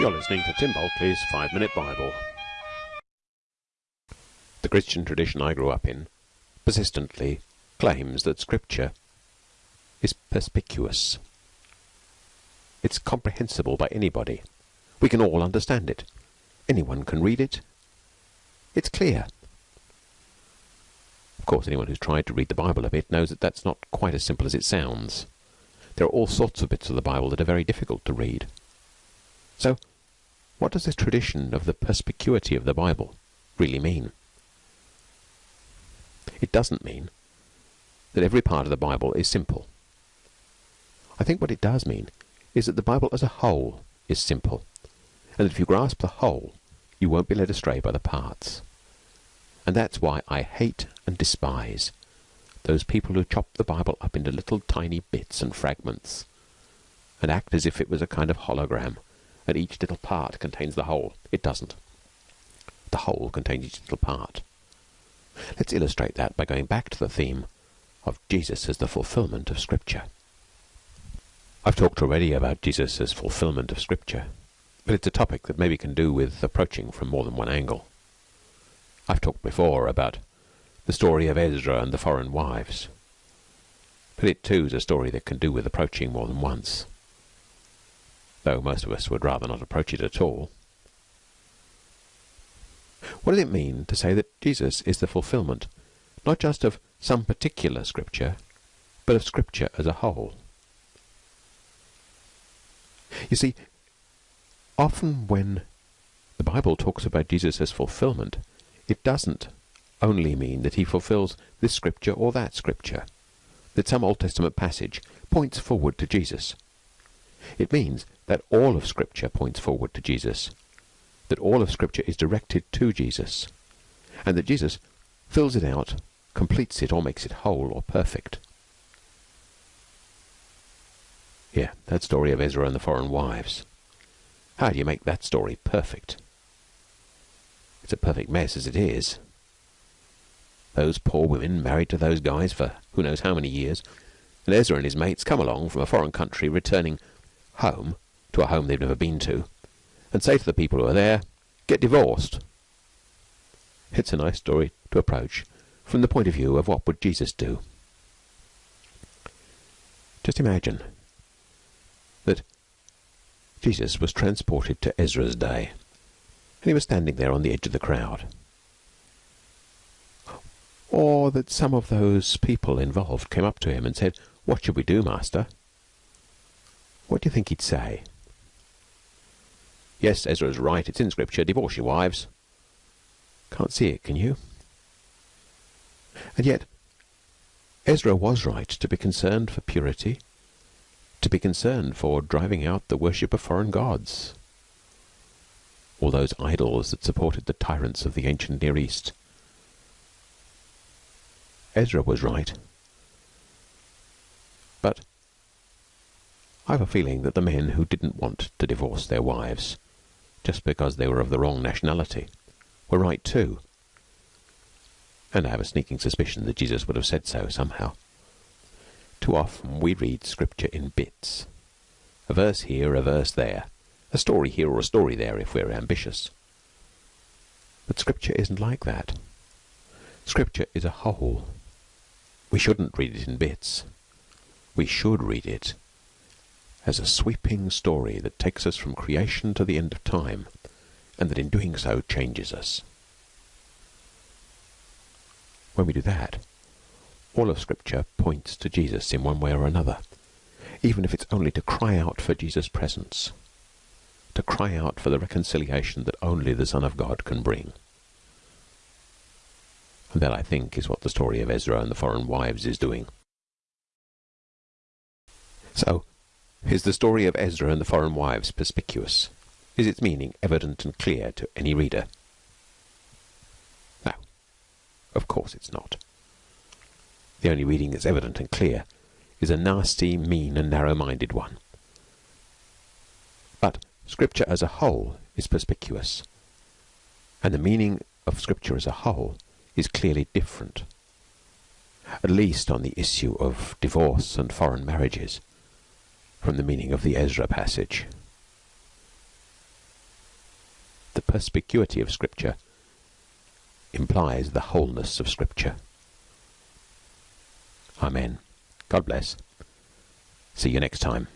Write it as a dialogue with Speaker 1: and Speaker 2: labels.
Speaker 1: You're listening to Tim Bulkeley's Five Minute Bible. The Christian tradition I grew up in persistently claims that Scripture is perspicuous. It's comprehensible by anybody. We can all understand it. Anyone can read it. It's clear. Of course, anyone who's tried to read the Bible a bit knows that that's not quite as simple as it sounds. There are all sorts of bits of the Bible that are very difficult to read. So, what does this tradition of the perspicuity of the Bible really mean? It doesn't mean that every part of the Bible is simple. I think what it does mean is that the Bible as a whole is simple, and that if you grasp the whole, you won't be led astray by the parts. And that's why I hate and despise those people who chop the Bible up into little tiny bits and fragments and act as if it was a kind of hologram and each little part contains the whole. It doesn't. The whole contains each little part. Let's illustrate that by going back to the theme of Jesus as the fulfillment of Scripture. I've talked already about Jesus as fulfillment of Scripture, but it's a topic that maybe can do with approaching from more than one angle. I've talked before about the story of Ezra and the foreign wives. But it too is a story that can do with approaching more than once. Though most of us would rather not approach it at all. What does it mean to say that Jesus is the fulfillment, not just of some particular scripture, but of scripture as a whole? You see, often when the Bible talks about Jesus as fulfillment, it doesn't only mean that he fulfills this scripture or that scripture, that some Old Testament passage points forward to Jesus. It means that all of Scripture points forward to Jesus, that all of Scripture is directed to Jesus, and that Jesus fills it out, completes it, or makes it whole or perfect. Yeah, that story of Ezra and the foreign wives. How do you make that story perfect? It's a perfect mess as it is. Those poor women married to those guys for who knows how many years, and Ezra and his mates come along from a foreign country returning home to a home they've never been to and say to the people who are there, get divorced. It's a nice story to approach from the point of view of what would Jesus do. Just imagine that Jesus was transported to Ezra's day and he was standing there on the edge of the crowd. Or that some of those people involved came up to him and said, What should we do, Master? What do you think he'd say? Yes, Ezra's right. It's in Scripture. Divorce your wives. Can't see it, can you? And yet, Ezra was right to be concerned for purity, to be concerned for driving out the worship of foreign gods, all those idols that supported the tyrants of the ancient Near East. Ezra was right. But I've a feeling that the men who didn't want to divorce their wives just because they were of the wrong nationality, were right too. And I have a sneaking suspicion that Jesus would have said so somehow. Too often we read Scripture in bits. A verse here, a verse there. A story here or a story there if we're ambitious. But Scripture isn't like that. Scripture is a whole. We shouldn't read it in bits. We should read it as a sweeping story that takes us from creation to the end of time, and that in doing so changes us. When we do that, all of Scripture points to Jesus in one way or another, even if it's only to cry out for Jesus' presence, to cry out for the reconciliation that only the Son of God can bring. And that, I think, is what the story of Ezra and the foreign wives is doing. So, is the story of Ezra and the foreign wives perspicuous? Is its meaning evident and clear to any reader? No. Of course it's not. The only reading that's evident and clear is a nasty, mean, and narrow-minded one. But Scripture as a whole is perspicuous, and the meaning of Scripture as a whole is clearly different, at least on the issue of divorce and foreign marriages from the meaning of the Ezra passage. The perspicuity of Scripture implies the wholeness of Scripture. Amen. God bless. See you next time.